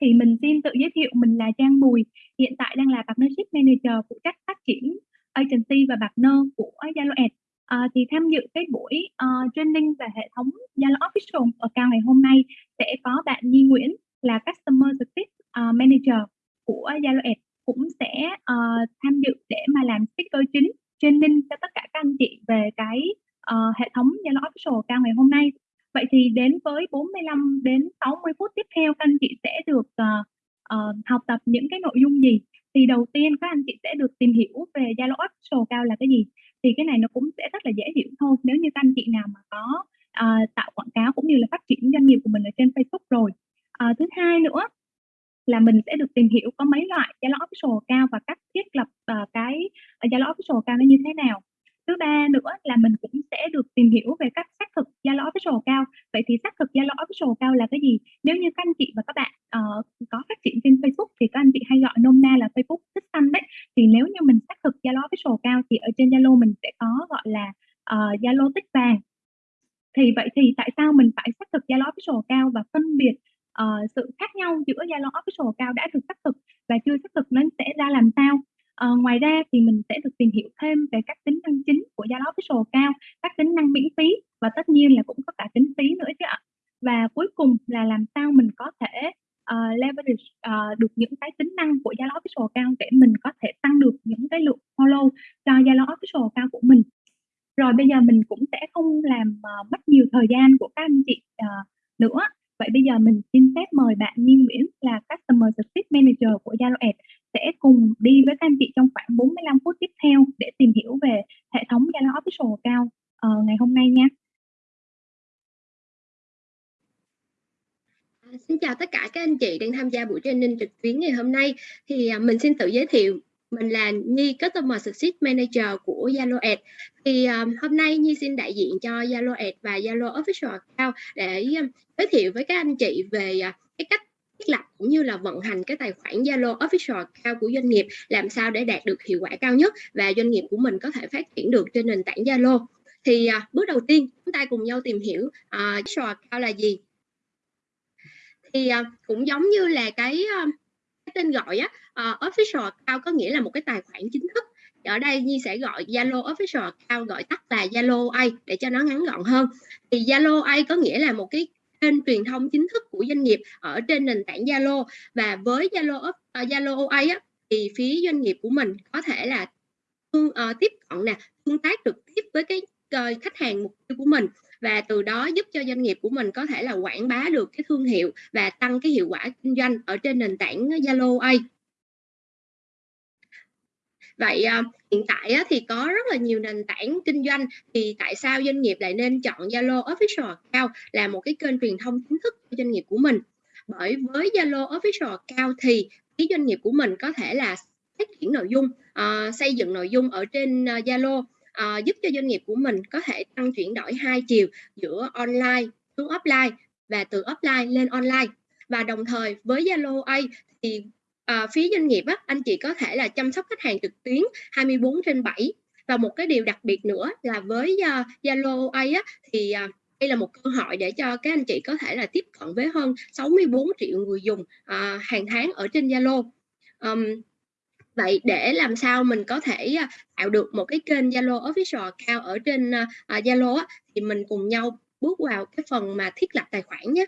thì mình xin tự giới thiệu mình là Trang Bùi, hiện tại đang là Partnership Manager phụ trách phát triển agency và partner của Zalo Ads. À, thì tham dự cái buổi uh, training về hệ thống Zalo Official account ngày hôm nay sẽ có bạn Nhi Nguyễn là Customer Success uh, Manager của Zalo Ads cũng sẽ uh, tham dự để mà làm speaker chính training cho tất cả các anh chị về cái uh, hệ thống Zalo Official cao ngày hôm nay Vậy thì đến với 45 đến 60 phút tiếp theo các anh chị sẽ được uh, uh, học tập những cái nội dung gì? Thì đầu tiên các anh chị sẽ được tìm hiểu về Zalo Official cao là cái gì. Thì cái này nó cũng sẽ rất là dễ hiểu thôi nếu như các anh chị nào mà có uh, tạo quảng cáo cũng như là phát triển doanh nghiệp của mình ở trên Facebook rồi. Uh, thứ hai nữa là mình sẽ được tìm hiểu có mấy loại Zalo Official cao và cách thiết lập uh, cái Zalo Official cao nó như thế nào thứ ba nữa là mình cũng sẽ được tìm hiểu về cách xác thực Zalo Official cao. Vậy thì xác thực Zalo Official cao là cái gì? Nếu như các anh chị và các bạn uh, có phát triển trên Facebook thì các anh chị hay gọi nôm na là Facebook tích xanh đấy. Thì nếu như mình xác thực Zalo Official cao thì ở trên Zalo mình sẽ có gọi là ờ, Zalo uh, tích vàng. Thì vậy thì tại sao mình phải xác thực Zalo Official cao và phân biệt uh, sự khác nhau giữa Zalo Official cao đã được xác thực và chưa xác thực nó sẽ ra làm sao? Ờ, ngoài ra thì mình sẽ được tìm hiểu thêm về các tính năng chính của Zalo Official cao, các tính năng miễn phí và tất nhiên là cũng có cả tính phí nữa chứ ạ. Và cuối cùng là làm sao mình có thể uh, leverage uh, được những cái tính năng của Zalo Official cao để mình có thể tăng được những cái lượng follow cho Zalo Official cao của mình. Rồi bây giờ mình cũng sẽ không làm uh, mất nhiều thời gian của các anh chị uh, nữa Vậy bây giờ mình xin phép mời bạn Nhi Nguyễn là Customer Success Manager của Zalo Ads sẽ cùng đi với các anh chị trong khoảng 45 phút tiếp theo để tìm hiểu về hệ thống Zalo Official uh, ngày hôm nay nha. À, xin chào tất cả các anh chị đang tham gia buổi training trực tuyến ngày hôm nay. Thì à, mình xin tự giới thiệu mình là Nhi Customer Success Manager của Zalo Ads. Thì um, hôm nay Nhi xin đại diện cho Zalo Ads và Zalo Official Account để um, giới thiệu với các anh chị về uh, cái cách thiết lập cũng như là vận hành cái tài khoản Zalo Official Account của doanh nghiệp làm sao để đạt được hiệu quả cao nhất và doanh nghiệp của mình có thể phát triển được trên nền tảng Zalo. Thì à, bước đầu tiên chúng ta cùng nhau tìm hiểu à, Official cao là gì. Thì à, cũng giống như là cái à, cái tên gọi á à, official cao có nghĩa là một cái tài khoản chính thức. Ở đây Nhi sẽ gọi Zalo official account gọi tắt là Zalo A để cho nó ngắn gọn hơn. Thì Zalo A có nghĩa là một cái kênh truyền thông chính thức của doanh nghiệp ở trên nền tảng Zalo. Và với Zalo à, Zalo A á, thì phía doanh nghiệp của mình có thể là uh, tiếp cận nè tương tác trực tiếp với cái khách hàng mục tiêu của mình và từ đó giúp cho doanh nghiệp của mình có thể là quảng bá được cái thương hiệu và tăng cái hiệu quả kinh doanh ở trên nền tảng Zalo A. Vậy à, hiện tại thì có rất là nhiều nền tảng kinh doanh thì tại sao doanh nghiệp lại nên chọn Zalo Official Account là một cái kênh truyền thông chính thức cho doanh nghiệp của mình? Bởi với Zalo Official Account thì cái doanh nghiệp của mình có thể là phát triển nội dung, uh, xây dựng nội dung ở trên ờ, Zalo uh, giúp cho doanh nghiệp của mình có thể tăng chuyển đổi hai chiều giữa online xuống offline và từ offline lên online và đồng thời với Zalo A thì uh, phía doanh nghiệp á, anh chị có thể là chăm sóc khách hàng trực tuyến 24 trên 7 và một cái điều đặc biệt nữa là với ờ, Zalo uh, A á, thì uh, đây là một cơ hội để cho các anh chị có thể là tiếp cận với hơn 64 triệu người dùng uh, hàng tháng ở trên Zalo. Um, vậy để làm sao mình có thể à, tạo được một cái kênh Zalo official cao ở trên à, à, Zalo uh, thì mình cùng nhau bước vào cái phần mà thiết lập tài khoản nhé.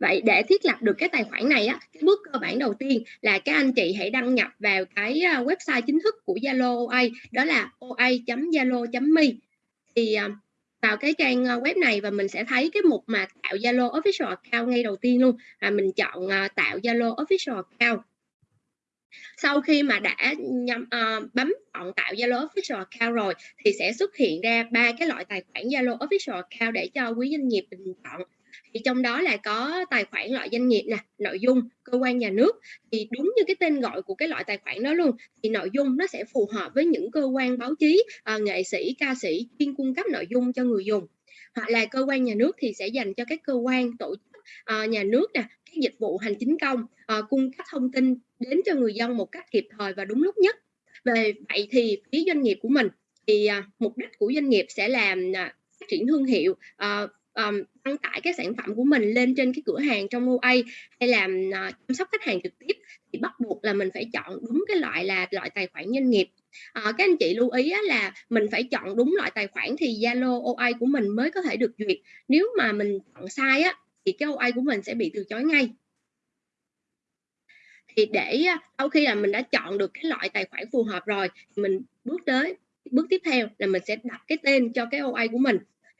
Vậy để thiết lập được cái tài khoản này á, cái bước cơ bản đầu tiên là các anh chị hãy đăng nhập vào cái website chính thức của Zalo OA đó là oa.zalo.me thì vào cái trang ờ, web này và mình sẽ thấy cái mục mà tạo Zalo official account ngay đầu tiên luôn. Và mình chọn ờ, tạo Zalo official account. Sau khi mà đã nhắm, uh, bấm chọn tạo Zalo official account rồi thì sẽ xuất hiện ra ba cái loại tài khoản Zalo official account để cho quý doanh nghiệp bình chọn thì trong đó là có tài khoản loại doanh nghiệp nè nội dung cơ quan nhà nước. Thì đúng như cái tên gọi của cái loại tài khoản đó luôn thì nội dung nó sẽ phù hợp với những cơ quan báo chí à, nghệ sĩ ca sĩ chuyên cung cấp nội dung cho người dùng. Hoặc là cơ quan nhà nước thì sẽ dành cho các cơ quan tổ chức à, nhà nước nè các dịch vụ hành chính công à, cung cấp thông tin đến cho người dân một cách kịp thời và đúng lúc nhất. Về vậy thì phía doanh nghiệp của mình thì à, mục đích của doanh nghiệp sẽ làm à, phát triển thương hiệu à, um, đăng tải cái sản phẩm của mình lên trên cái cửa hàng trong OA hay là uh, chăm sóc khách hàng trực tiếp thì bắt buộc là mình phải chọn đúng cái loại là loại tài khoản doanh nghiệp. À, các anh chị lưu ý á, là mình phải chọn đúng loại tài khoản thì Zalo OA của mình mới có thể được duyệt. Nếu mà mình chọn sai á thì cái OA của mình sẽ bị từ chối ngay. Thì để ờ, sau khi là mình đã chọn được cái loại tài khoản phù hợp rồi thì mình bước tới bước tiếp theo là mình sẽ đặt cái tên cho cái OA của mình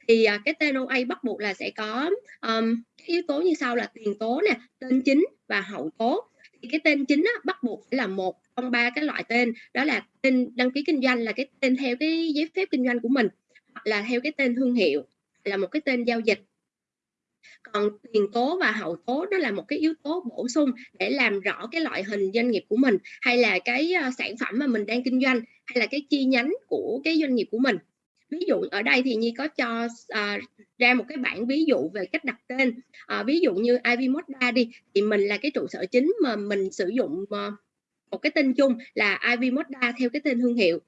thì uh, cái tên OA bắt buộc là sẽ có um, yếu tố như sau là tiền tố nè tên chính và hậu tố. Thì cái tên chính á, bắt buộc phải là một trong ba cái loại tên đó là tên đăng ký kinh doanh là cái tên theo cái giấy phép kinh doanh của mình hoặc là theo cái tên thương hiệu là một cái tên giao dịch. Còn tiền tố và hậu tố đó là một cái yếu tố bổ sung để làm rõ cái loại hình doanh nghiệp của mình hay là cái ờ, sản phẩm mà mình đang kinh doanh hay là cái chi nhánh của cái doanh nghiệp của mình ví dụ ở đây thì nhi có cho uh, ra một cái bản ví dụ về cách đặt tên. Uh, ví dụ như Ivy Moda đi thì mình là cái trụ sở chính mà mình sử dụng uh, một cái tên chung là Ivy Moda theo cái tên thương hiệu.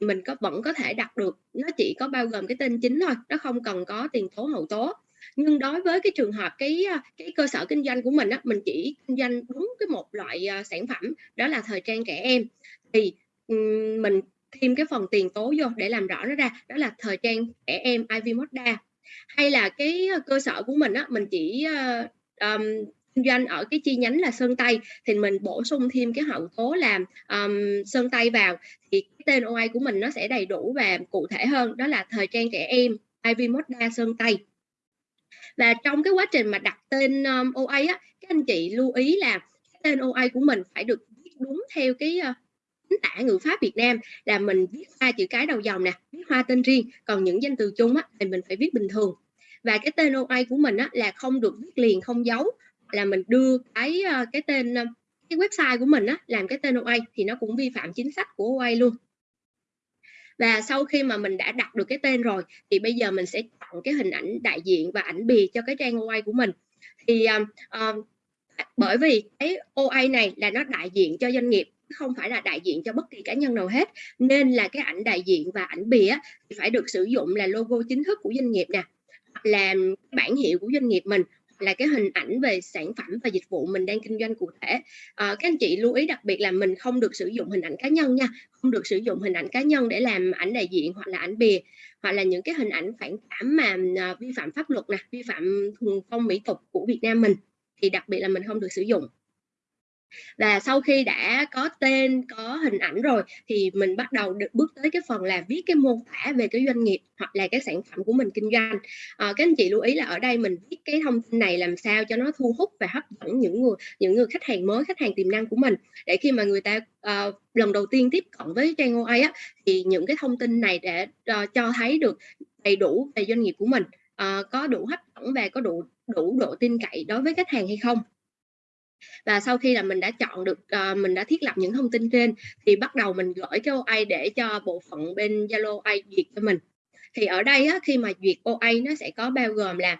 Mình có vẫn có thể đặt được nó chỉ có bao gồm cái tên chính thôi nó không cần có tiền tố hậu tố. Nhưng đối với cái trường hợp cái ờ, cái cơ sở kinh doanh của mình á mình chỉ kinh doanh đúng cái một loại uh, sản phẩm đó là thời trang trẻ em. Thì um, mình thêm cái phần tiền tố vô để làm rõ nó ra đó là thời trang trẻ em Ivy Moda hay là cái ờ, cơ sở của mình á mình chỉ uh, um, kinh doanh ở cái chi nhánh là sơn tây thì mình bổ sung thêm cái hậu tố làm um, sơn tây vào thì cái tên OI của mình nó sẽ đầy đủ và cụ thể hơn đó là thời trang trẻ em Ivy Moda sơn tây. Và trong cái quá trình mà đặt tên um, OA á các anh chị lưu ý là tên OA của mình phải được viết đúng theo cái uh, chính tả ngữ pháp Việt Nam là mình viết hai chữ cái đầu dòng nè viết hoa tên riêng còn những danh từ chung á thì mình phải viết bình thường. Và cái tên OA của mình á là không được viết liền không dấu là mình đưa cái ờ, cái tên ờ, cái website của mình á làm cái tên OA thì nó cũng vi phạm chính sách của OA luôn. Và sau khi mà mình đã đặt được cái tên rồi thì bây giờ mình sẽ chọn cái hình ảnh đại diện và ảnh bìa cho cái trang OA của mình. Thì uh, bởi vì cái OA này là nó đại diện cho doanh nghiệp không phải là đại diện cho bất kỳ cá nhân nào hết. Nên là cái ảnh đại diện và ảnh bìa thì phải được sử dụng là logo chính thức của doanh nghiệp nè làm bản hiệu của doanh nghiệp mình là cái hình ảnh về sản phẩm và dịch vụ mình đang kinh doanh cụ thể. À, các anh chị lưu ý đặc biệt là mình không được sử dụng hình ảnh cá nhân nha không được sử dụng hình ảnh cá nhân để làm ảnh đại diện hoặc là ảnh bìa hoặc là những cái hình ảnh phản cảm mà à, vi phạm pháp luật nè vi phạm thuần phong mỹ tục của Việt Nam mình thì đặc biệt là mình không được sử dụng và sau khi đã có tên có hình ảnh rồi thì mình bắt đầu được bước tới cái phần là viết cái mô tả về cái doanh nghiệp hoặc là cái sản phẩm của mình kinh doanh. À, các anh chị lưu ý là ở đây mình viết cái thông tin này làm sao cho nó thu hút và hấp dẫn những người những người khách hàng mới khách hàng tiềm năng của mình. Để khi mà người ta uh, lần đầu tiên tiếp cận với trang OA á, thì những cái thông tin này để uh, cho thấy được đầy đủ về doanh nghiệp của mình. Uh, có đủ hấp dẫn và có đủ đủ độ tin cậy đối với khách hàng hay không và sau khi là mình đã chọn được uh, mình đã thiết lập những thông tin trên thì bắt đầu mình gửi cái OA để cho bộ phận bên Zalo OA duyệt cho mình. Thì ở đây á, khi mà duyệt OA nó sẽ có bao gồm là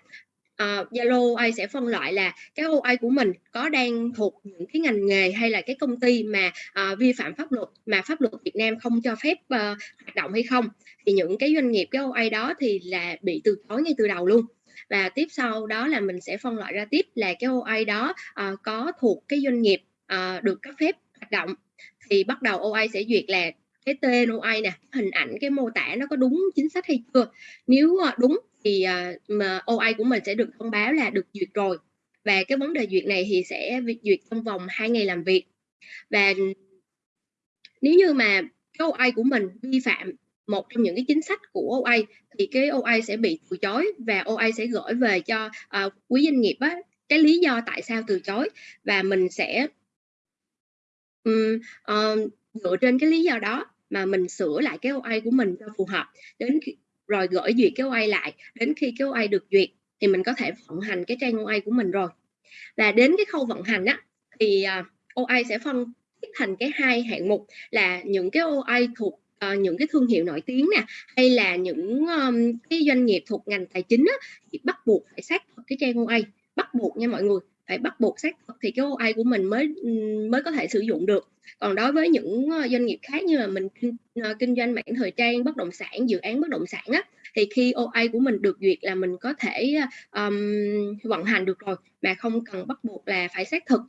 uh, Zalo OA sẽ phân loại là cái OA của mình có đang thuộc những cái ngành nghề hay là cái công ty mà uh, vi phạm pháp luật mà pháp luật Việt Nam không cho phép uh, hoạt động hay không. Thì những cái doanh nghiệp cái OA đó thì là bị từ chối ngay từ đầu luôn và tiếp sau đó là mình sẽ phân loại ra tiếp là cái OA đó uh, có thuộc cái doanh nghiệp uh, được cấp phép hoạt động. Thì bắt đầu OA sẽ duyệt là cái tên OA nè hình ảnh cái mô tả nó có đúng chính sách hay chưa. Nếu uh, đúng thì uh, mà OA của mình sẽ được thông báo là được duyệt rồi. Và cái vấn đề duyệt này thì sẽ duyệt trong vòng 2 ngày làm việc. Và nếu như mà cái OA của mình vi phạm một trong những cái chính sách của OA thì cái OA sẽ bị từ chối và OA sẽ gửi về cho uh, quý doanh nghiệp á, cái lý do tại sao từ chối. Và mình sẽ um, uh, dựa trên cái lý do đó mà mình sửa lại cái OA của mình cho phù hợp. Đến khi, rồi gửi duyệt cái OA lại đến khi cái OA được duyệt thì mình có thể vận hành cái trang OA của mình rồi. Và đến cái khâu vận hành á thì à, uh, OA sẽ phân thành cái hai hạng mục là những cái OA thuộc uh, những cái thương hiệu nổi tiếng nè hay là những um, cái doanh nghiệp thuộc ngành tài chính á, thì bắt buộc phải xác thực cái trang OA bắt buộc nha mọi người phải bắt buộc xác thực thì cái OA của mình mới, mới có thể sử dụng được. Còn đối với những, ờ, doanh nghiệp khác như là mình kinh, ờ, kinh doanh mảng thời trang, bất động sản, dự án bất động sản á, thì khi OA của mình được duyệt là mình có thể, um, vận hành được rồi, mà không cần bắt buộc là phải xác thực.